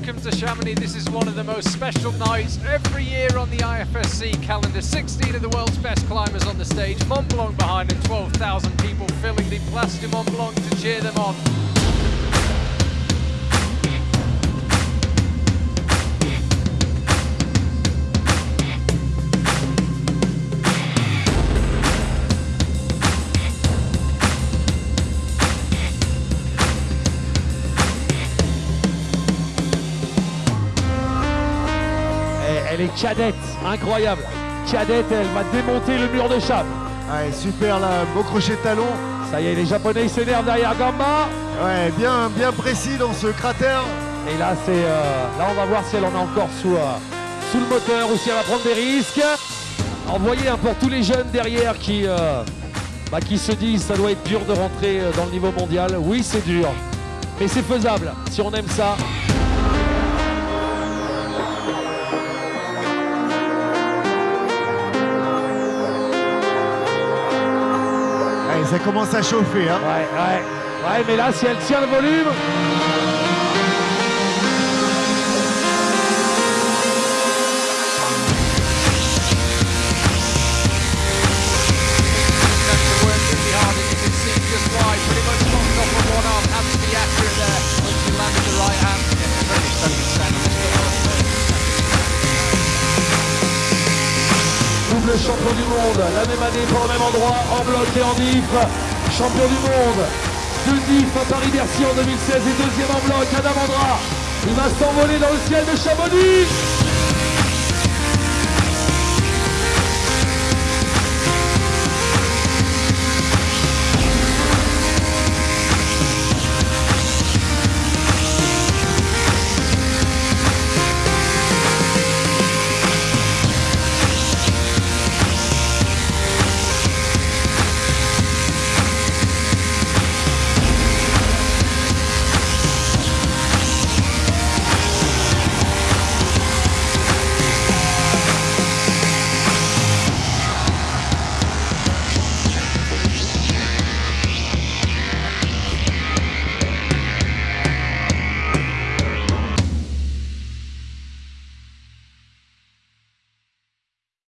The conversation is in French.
welcome to Chamonix. This is one of the most special nights every year on the IFSC calendar. 16 of the world's best climbers on the stage. Mont Blanc behind them, 12,000 people filling the Place du Mont Blanc to cheer them on. Est cadette, incroyable. Cadette, elle va démonter le mur de chape. Ouais, super là, beau crochet de talon. Ça y est, les Japonais ils s'énervent derrière Gamba. Ouais, bien, bien précis dans ce cratère. Et là, c'est, euh, là, on va voir si elle en a encore sous, euh, sous le moteur ou si elle va prendre des risques. Envoyez hein, pour tous les jeunes derrière qui, euh, bah, qui se disent ça doit être dur de rentrer dans le niveau mondial. Oui, c'est dur, mais c'est faisable si on aime ça. Ça commence à chauffer. Hein. Ouais, ouais. Ouais, mais là, si elle tient le volume. Champion du monde, la même année pour le même endroit, en bloc et en diff. Champion du monde, deux diff à Paris-Bercy en 2016 et deuxième en bloc, Adam Andra. Il va s'envoler dans le ciel de Chamonix.